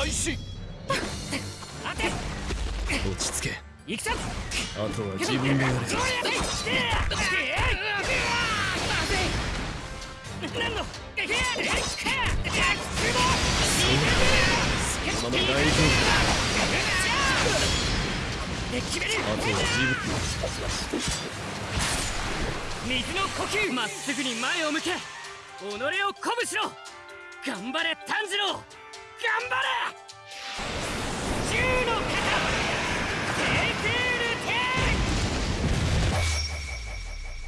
開始。落ち着け。行くぞあとは自分でやれ。何のそのまま大丈夫。あとは自水の呼吸まっすぐに前を向け己を鼓舞しろ頑張れ炭治郎頑張れ!銃の肩テクールテ分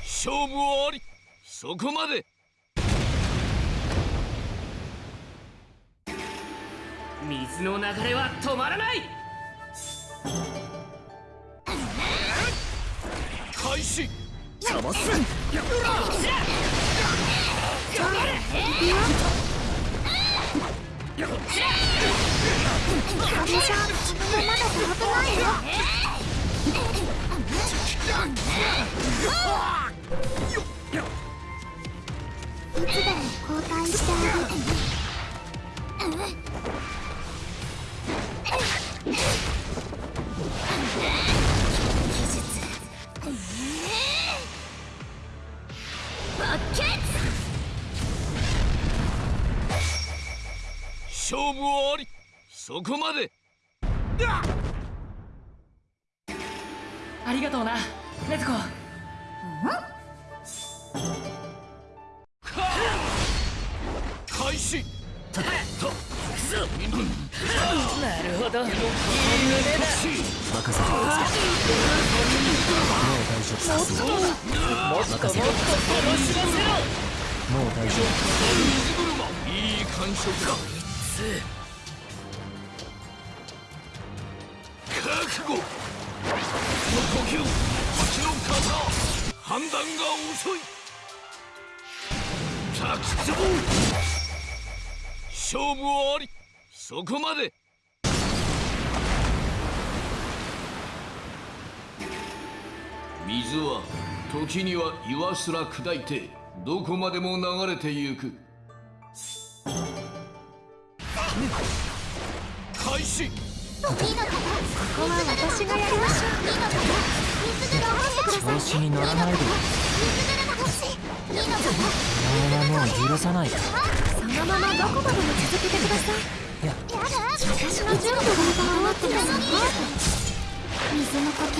勝負はあり!そこまで!水の流れは止まらない!開始!邪魔すん!頑張れカメさんこのままだと危ないよ。こまで。判断が遅い。滝壺勝負はありそこまで。水は時には岩すら砕いてどこまでも流れてゆく。開始。こ。こは私がやりましょう。調子に乗らないで。お前はもう許さない。そのままどこまでも続けてください。いや。私の準備がってます水の呼吸。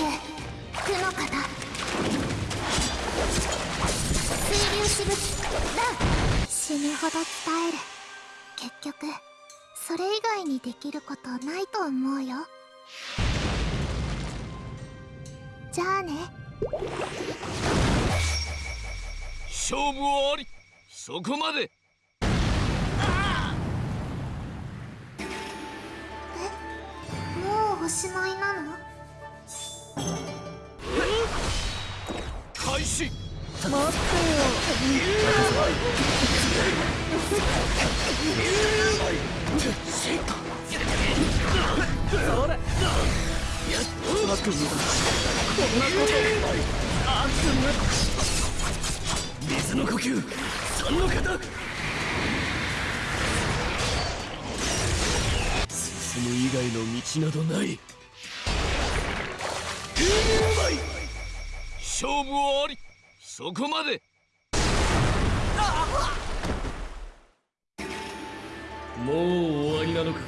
苦の型水流しぶき。ラン。死ぬほど伝える。結局それ以外にできることないと思うよじゃあね。勝負はあり。そこまで。もうおしまいなの？開始などない。勝負はあり。そこまで。もう終わりなのか。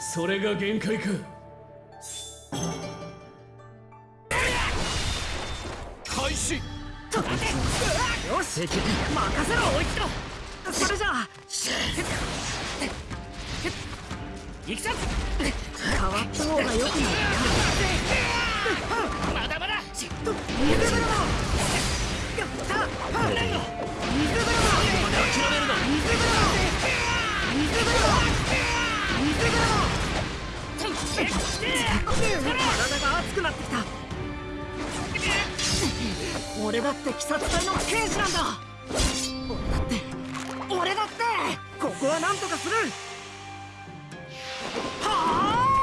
それが限界か。任せろおいつろそれじゃあ。行くぞ。変わった方がよくないまだまだ。水風呂やった。何の水風呂諦めるな水風呂水風呂水風呂体が熱くなってきた。俺だって鬼殺隊の刑事なんだ。俺だって俺だってここはなんとかする。はあ。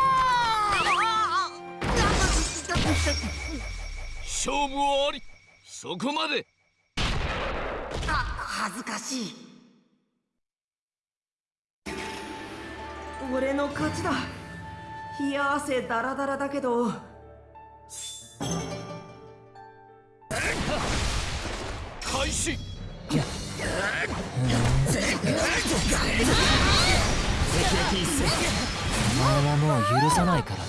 勝負はあり。そこまで。あ恥ずかしい。俺の勝ちだ。冷や汗ダラダラだけど開始。お前はもう許さないから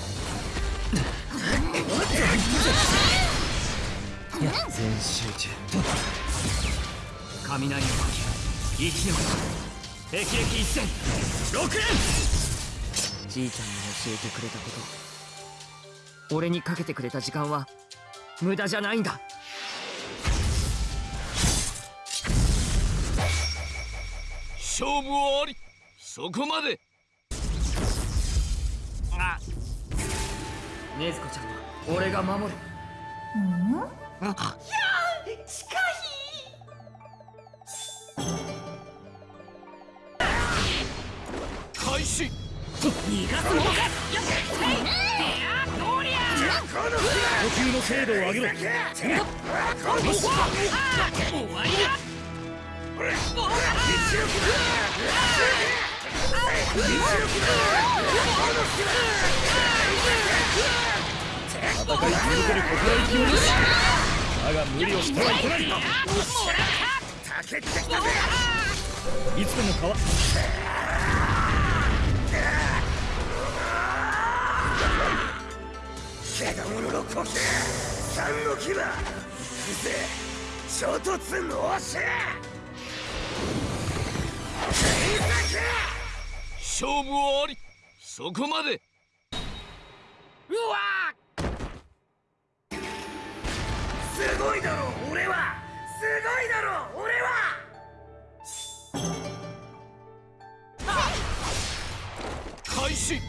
全集中雷の呼吸生き残る霹靂一戦6連じいちゃんに教えてくれたこと俺にかけてくれた時間は無駄じゃないんだ勝負はあり。そこまで。あ。禰豆子ちゃんは俺が守る。開始。逃がすものか。呼吸の精度を上げろ戦い続ける心意気をなしだが無理をしてはいけないいつでも川獣の呼吸三の牙ぜ衝突のし勝負はあり。そこまで。すごいだろ俺はすごいだろ俺は。開始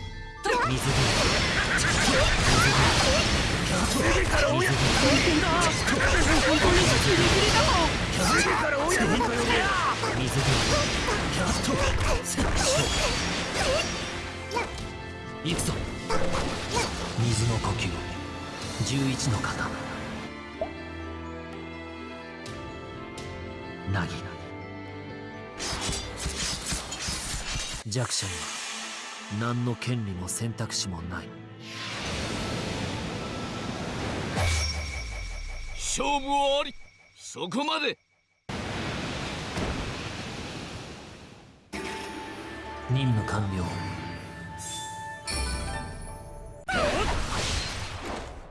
行くぞ。水の呼吸。11の型なぎ弱者には何の権利も選択肢もない。勝負はあり。そこまで。任務完了。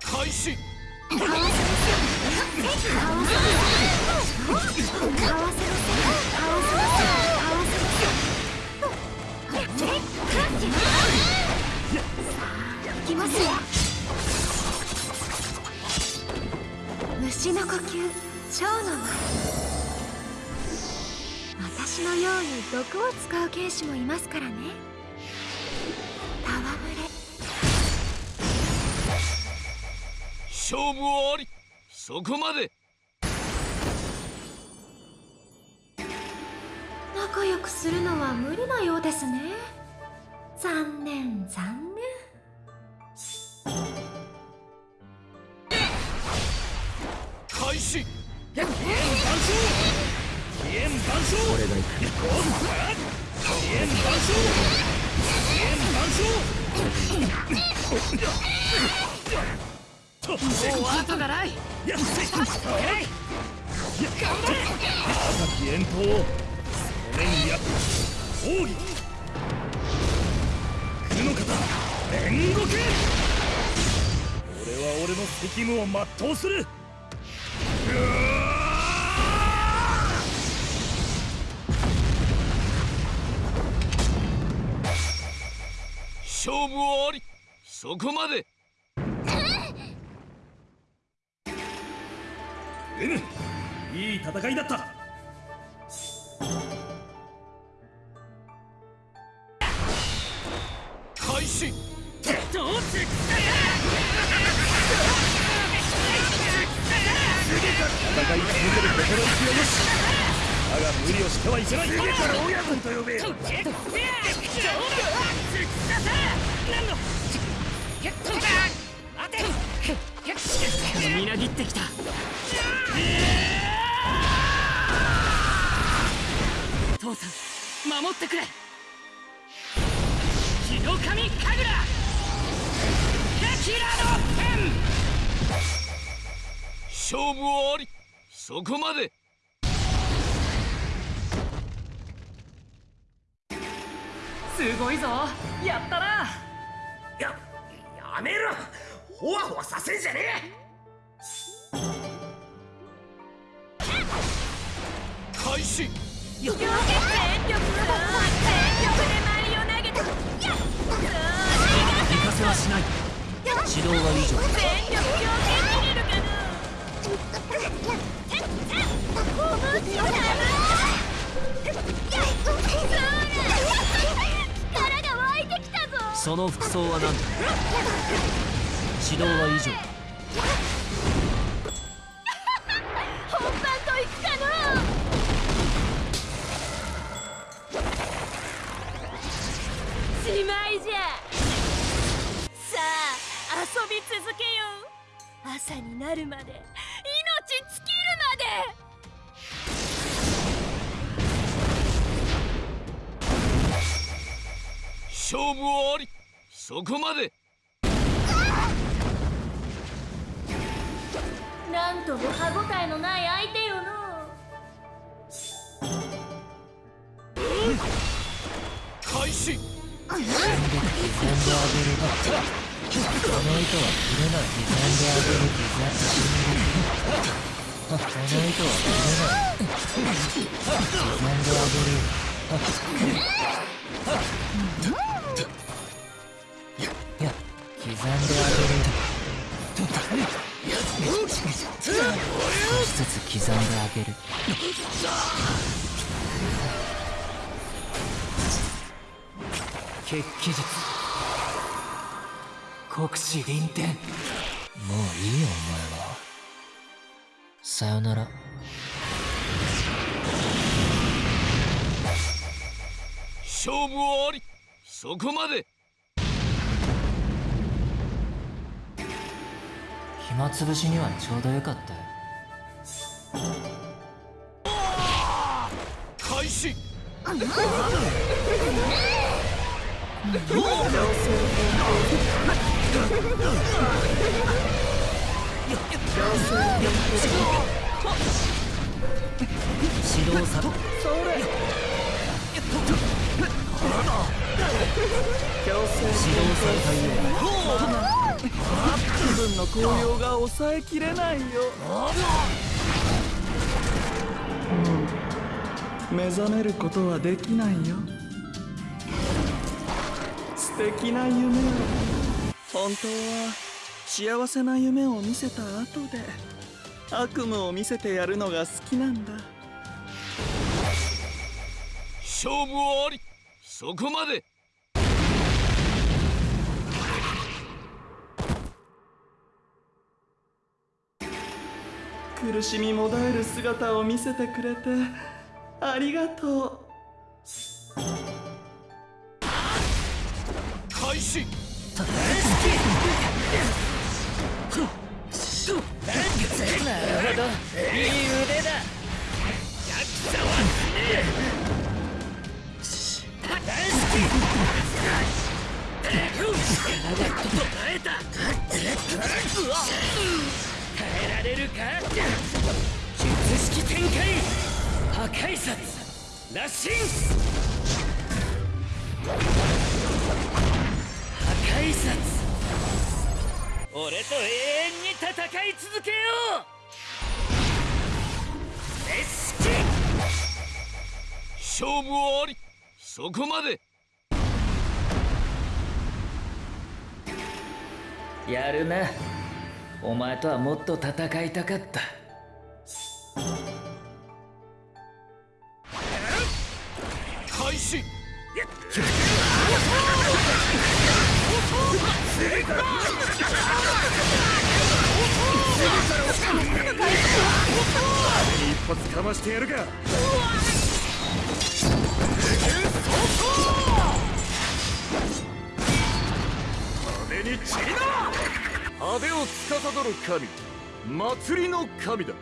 開始。いきますよ虫の呼吸蝶の舞私のように毒を使う剣士もいますからね。戯れ。勝負はあり。そこまで。仲良くするのは無理なようですね。残念残念。開始俺は俺の責務を全うする。勝負はあり。そこまで。N いい戦いだった。開始。戦い続ける心意気をよしだが無理をしてはいけない。から親分と呼べよみなぎってきた父さん守ってくれ。白神神楽。キラの剣。勝負はあり。そこまで。すごいぞ。やったな。ややめろ。ほわほわさせんじゃね開始。全力全力でマリを投げたやっ行かせはしない指導は以上全力強権切れるかなその服装は何だ？指導は以上。刻んであげる少しずつ刻んであげる。血気術。国士臨天もういいよお前はさよなら。勝負はあり。そこまで。暇つぶしにはちょうどよかったよ。開始。指導さ指導されたよ気分の高揚が抑えきれないよ。うん。目覚めることはできないよ。素敵な夢を。本当は幸せな夢を見せた後で悪夢を見せてやるのが好きなんだ。勝負はあり。そこまで。苦しみもだえる姿を見せてくれてありがと開始。耐えられるか術式展開破壊殺羅針破壊殺俺と永遠に戦い続けよう熱式勝負はあり。そこまで。やるな。お前とはもっと戦いたかった。開始。一発かましてやるか。派手に散りな。派手を司る神祭りの神だ。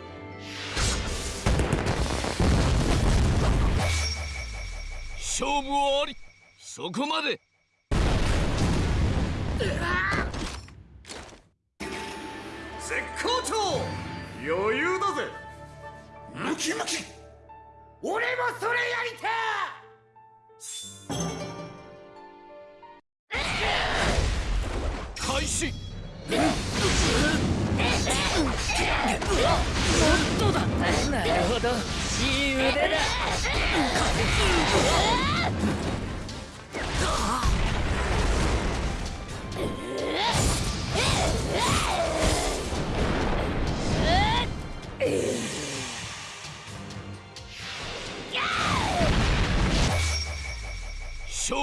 勝負ありそこまで。絶好調。余裕だぜ。ムキムキ。俺もそれやりて開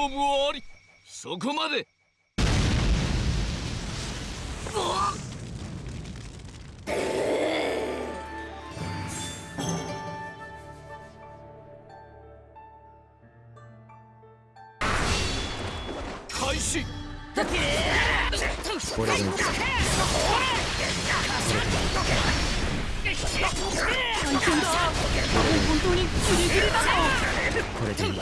勝負あり。そこまで。開始。これでこれでいい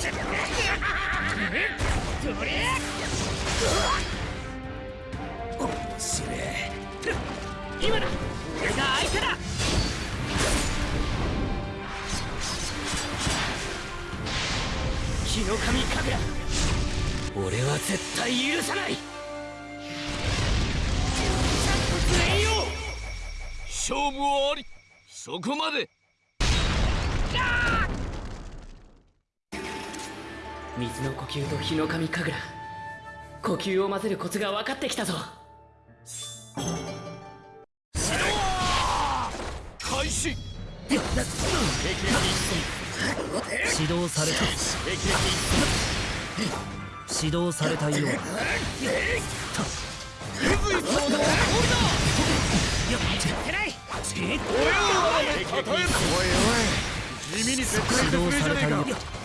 勝負はあり。そこまで。水の呼吸と日の神神楽。呼吸を混ぜるコツが分かってきたぞ。開始。指導された。指導されたようだ。指導されたようだ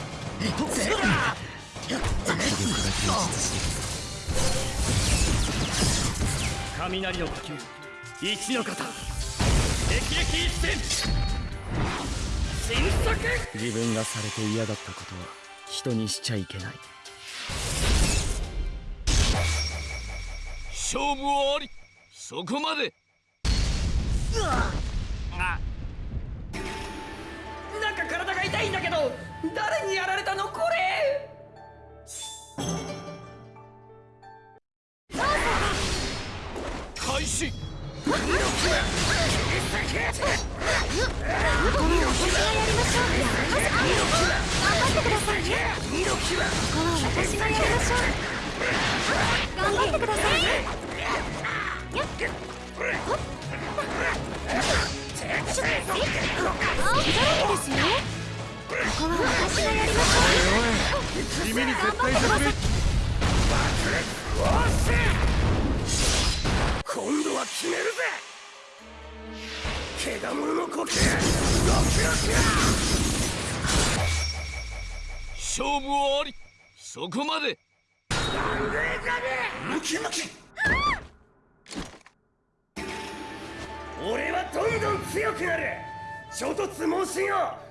雷の呼吸一の型霹靂一戦新作自分がされて嫌だったことは人にしちゃいけない勝負はあり。そこまで。なんか体が痛いんだけど。誰にやられたのこれ？開始。頑張ってくださいねここは私がや。りましょう頑張ってくださいですよここは私がや。り。ましょう君に絶対絶対今度は決めるぜ怪我者の呼吸勝負はあり。そこまでなんでかねムキムキ俺はどんどん強くなる衝突猛進を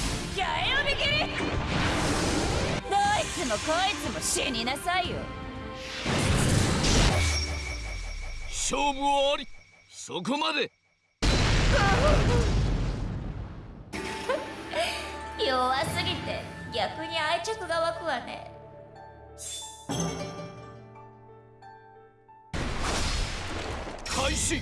八重をびきりどいつもこいつも死になさいよ。勝負はあり。そこまで。弱すぎて逆に愛着が湧くわね。開始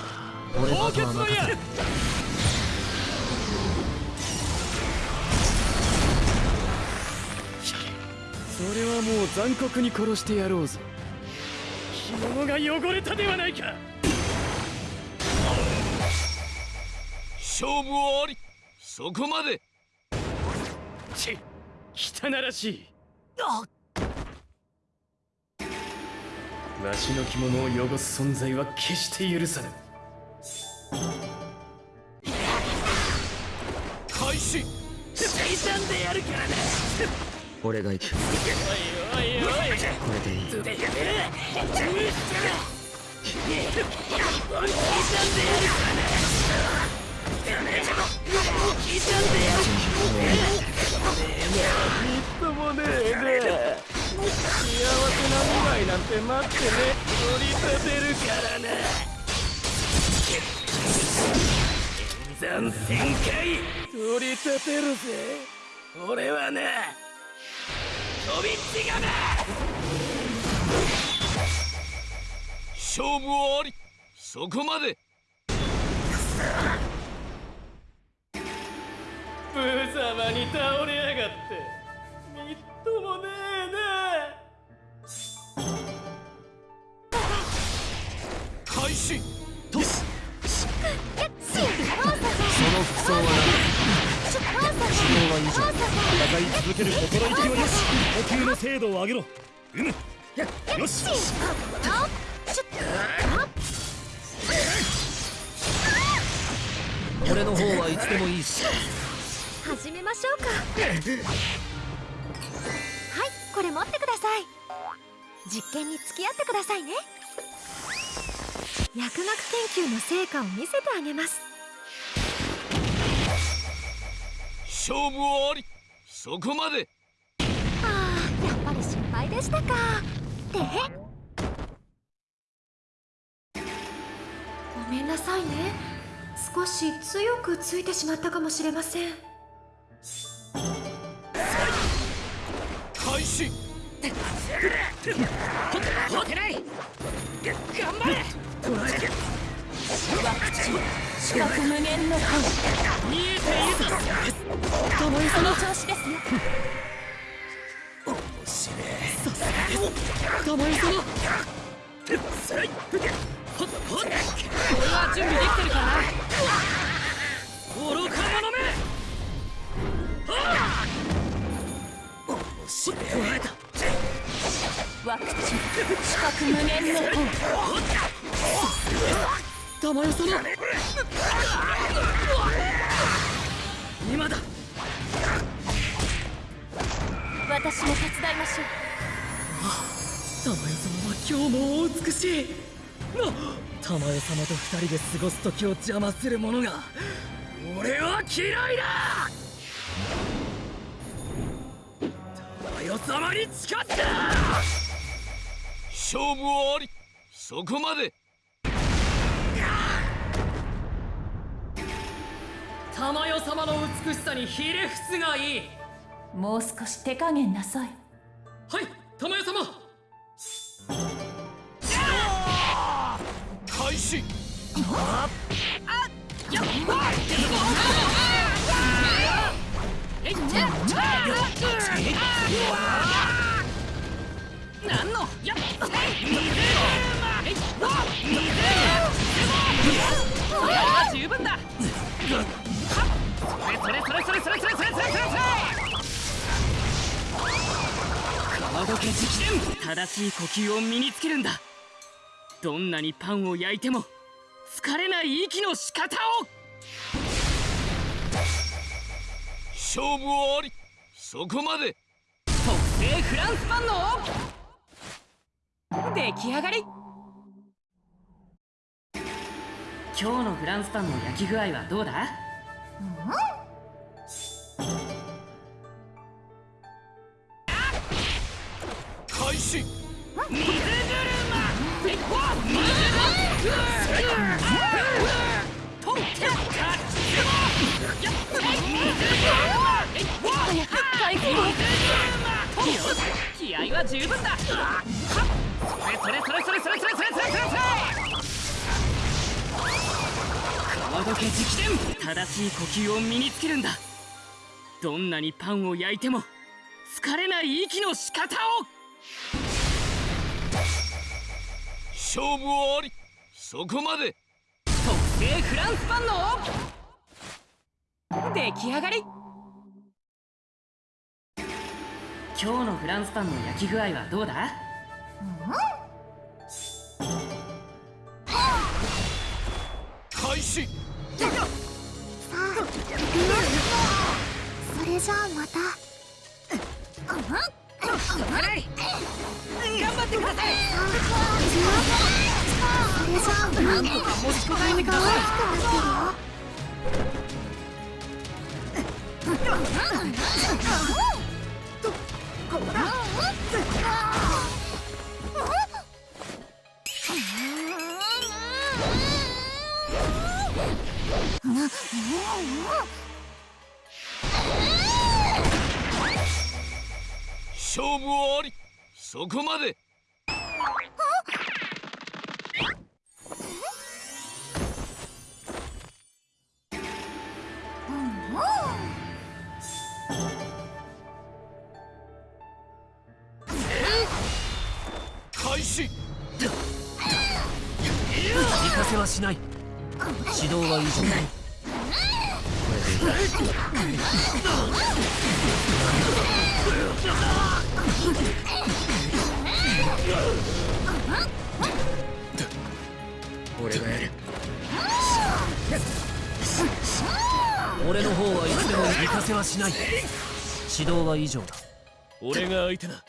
俺の後は任せるそれはもう残酷に殺してやろうぞ着物が汚れたではないか。勝負はありそこまで。ち汚らしい。わしの着物を汚す存在は決して許さぬし最短でやるからな。俺が行く。おいおいおいこれで。いいやめろるなんせな未来なんて待ってね取り立てるからな残旋回取り立てるぜ。俺はな飛び違がめ勝負はあり。そこまで。無様に倒れやがって。みっともねえね開始続ける心意気はよし。呼吸の精度を上げろうむよし俺の方はいつでもいいし始めましょうかはいこれ持ってください実験に付き合ってくださいね薬学研究の成果を見せてあげます勝負ありそこまで。ああやっぱり心配でしたか。で？ごめんなさいね。少し強くついてしまったかもしれません。開始四角無限の声見えているぞその調子ですよそのほっっは準備できてるか愚か者めはあワクチン四角無限の声玉代様今だ。私も手伝いましょう。様は今日もお美しい。な玉代様と二人で過ごす時を邪魔する者が俺は嫌いだ。玉代様に誓った。勝負はあり。そこまで玉代様の美しさにひれ伏すがいい。もう少し手加減なさい。はい玉代様。開始。なんのやっ十分だそれそれそれそれそれそれそれそれそれそれ川時直伝正しい呼吸を身につけるんだどんなにパンを焼いても疲れない息の仕方を勝負はありそこまで特製フランスパンの出来上がり今日のフランスパンの焼き具合はどうだ気合は十分だそれそれそれそれそれそれそれそれそれ川時計直伝正しい呼吸を身につけるんだ。どんなにパンを焼いても疲れない息の仕方を。勝負はあり。そこまで。特製フランスパンの。出来上がり。今日のフランスパンの焼き具合はどうだ？開始さあ行くよそれじゃあまた頑張ってください。勝負あり。そこまで。俺がやる。俺の方はいつでも行かせはしない。指導は以上だ。俺が相手だ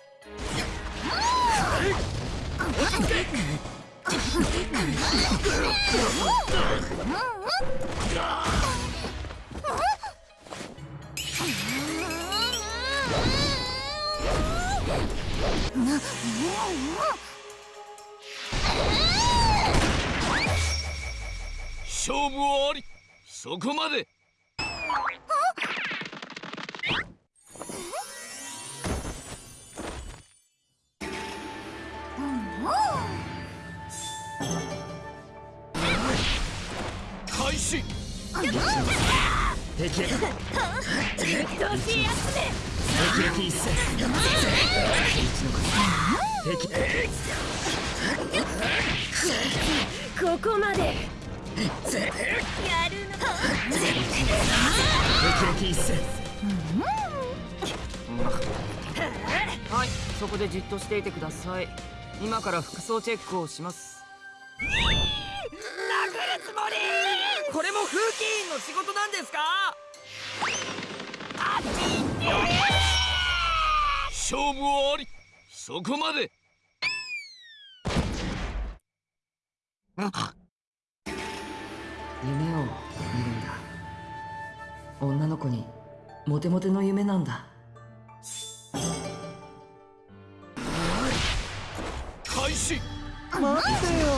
勝負あり。そこまで。敵敵一戦はい。そこでじっとしていてください。今から服装チェックをします。これも風紀委員の仕事なんですか？勝負はあり。そこまで。夢を女の子にモテモテの夢なんだ。開始。待って。よ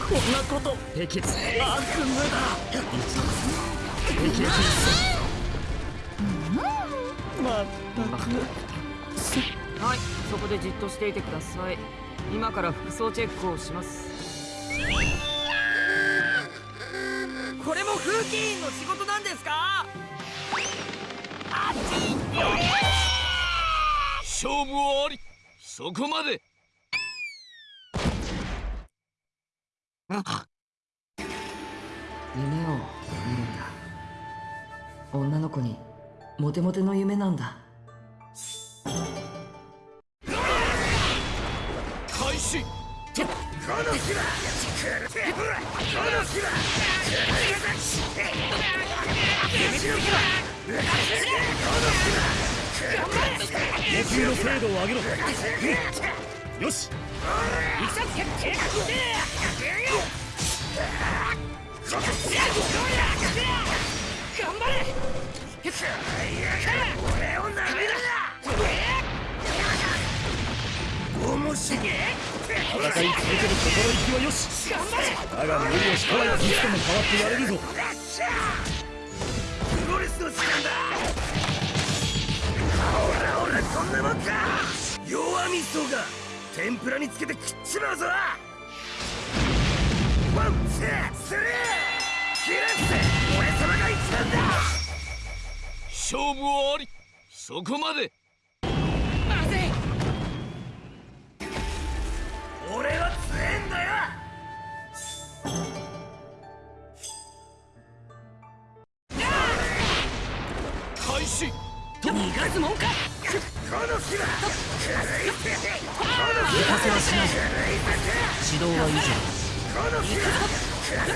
こんなこと悪夢だまったくはいそこでじっとしていてください。今から服装チェックをします。これも風紀委員の仕事なんですか？勝負はあり。そこまで。夢を見るんだ。女の子にモテモテの夢なんだ。開始野球の精度を上げろ、うよし戦い続ける心意気はよしだが無理をしたらいつでも変わってやれるぞ。スの時間だほらほらこんなもんか。弱みそが。天ぷらにつけて食っちまうぞ。 One two three。キレッ勝負はあり。そこまで。俺は強えんだよ。開始。逃がすもんか。この日は。行かせはしない。指導は以上この日は俺の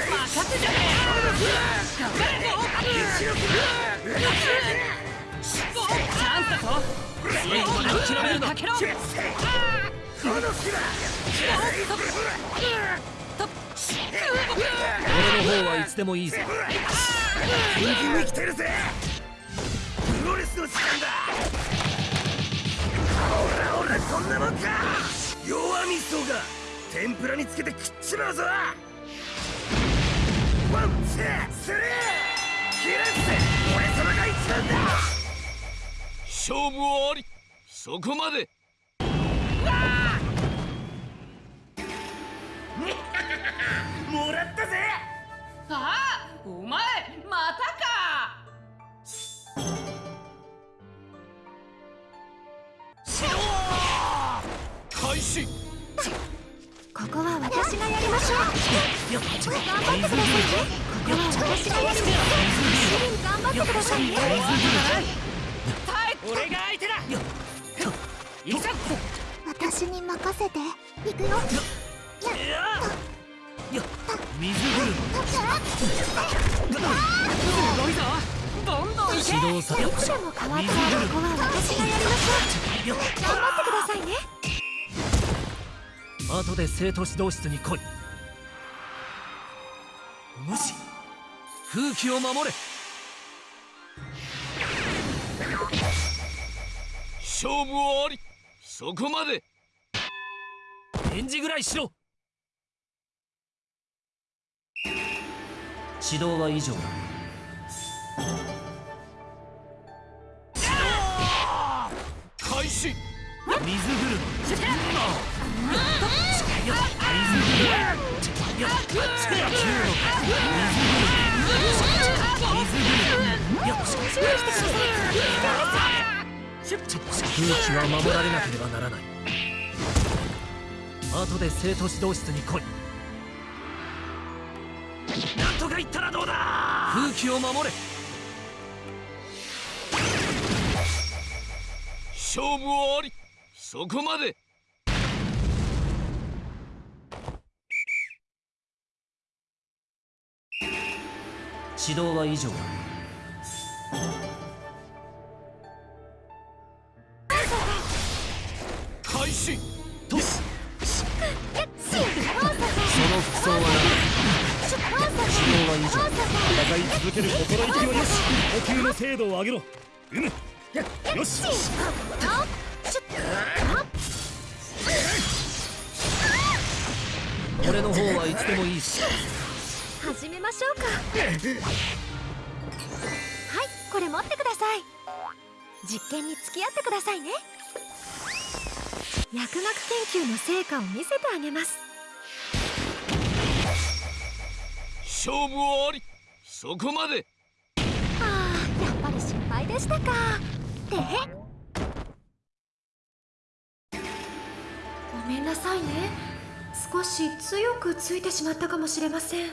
方はいつでもいいぞ元気に来てるぜ。プロレスの時間だほらほらこんなもんか。弱みそが天ぷらにつけて食っちまうぞ。 One two three キレッセ俺様が一番だ。勝負はありそこまで。もらったぜ！ああお前またか！開始ここは私がやりましょう。頑張ってくださいねここは私がやります頑張ってくださいね俺が相手だ行くぞ私に任せて行くよ水車すごいぞどんどん行け指導さいつでも変わったらここは私がやりましょう後で生徒指導室に来い。無視。風紀を守れ。勝負はあり。そこまで。返事ぐらいしろ。指導は以上だ。開始。は守られなければならない後で生徒指導室に来いなんとか言ったらどうだ風紀を守れ勝負あり。そこまで。指導は以上だ。開始。とその服装はな指導は以上戦い続ける心意気はよし呼吸の精度を上げろうむよしこれ持ってください。実験に付き合ってくださいね。薬学研究の成果を見せてあげます。勝負はあり。そこまで。あーやっぱり失敗でしたか。てへごめんなさいね。少し強くついてしまったかもしれません